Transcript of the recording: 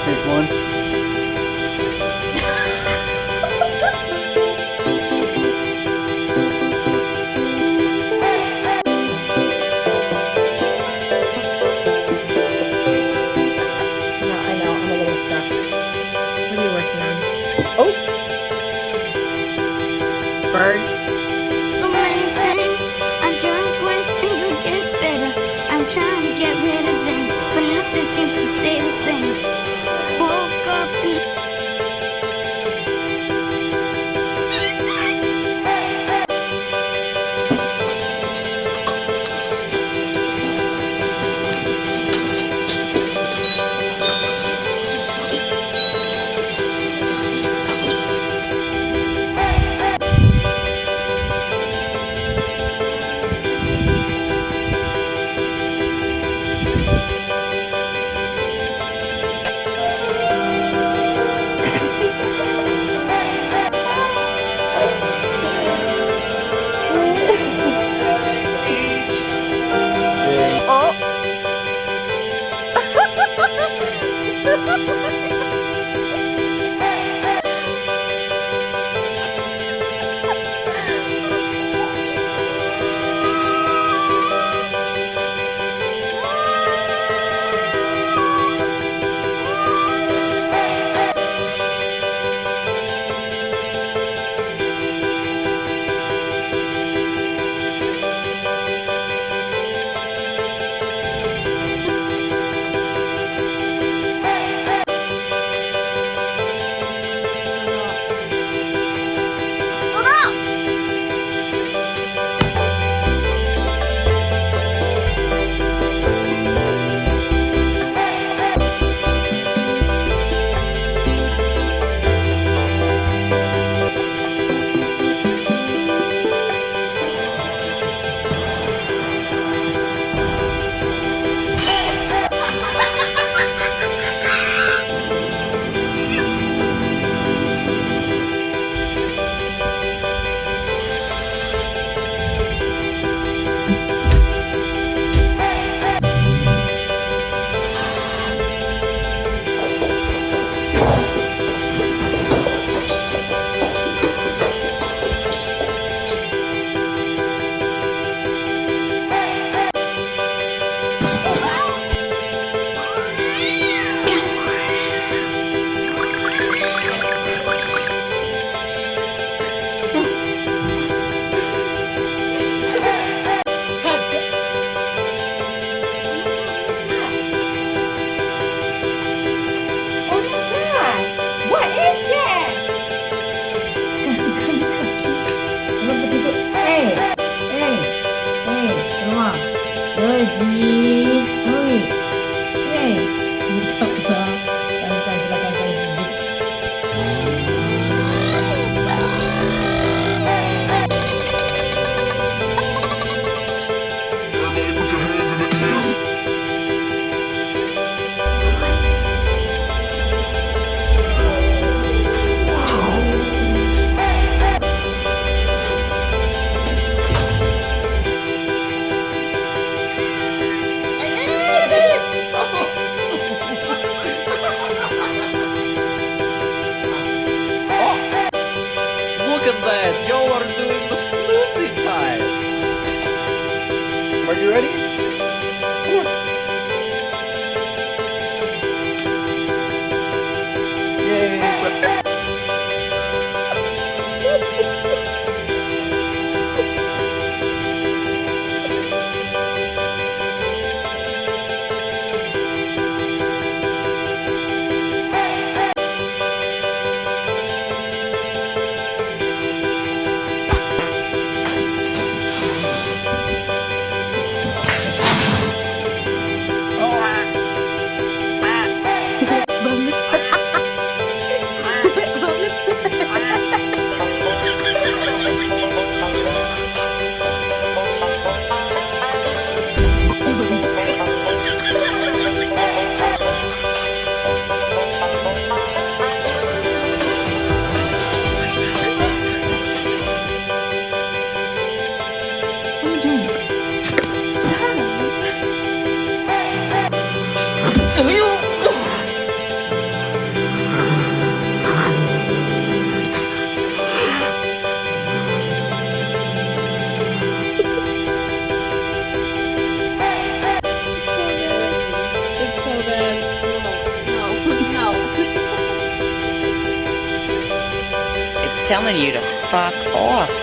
different one. I know, I'm a little stuck. What are you working on? Oh! Birds. ready? Telling you to fuck off.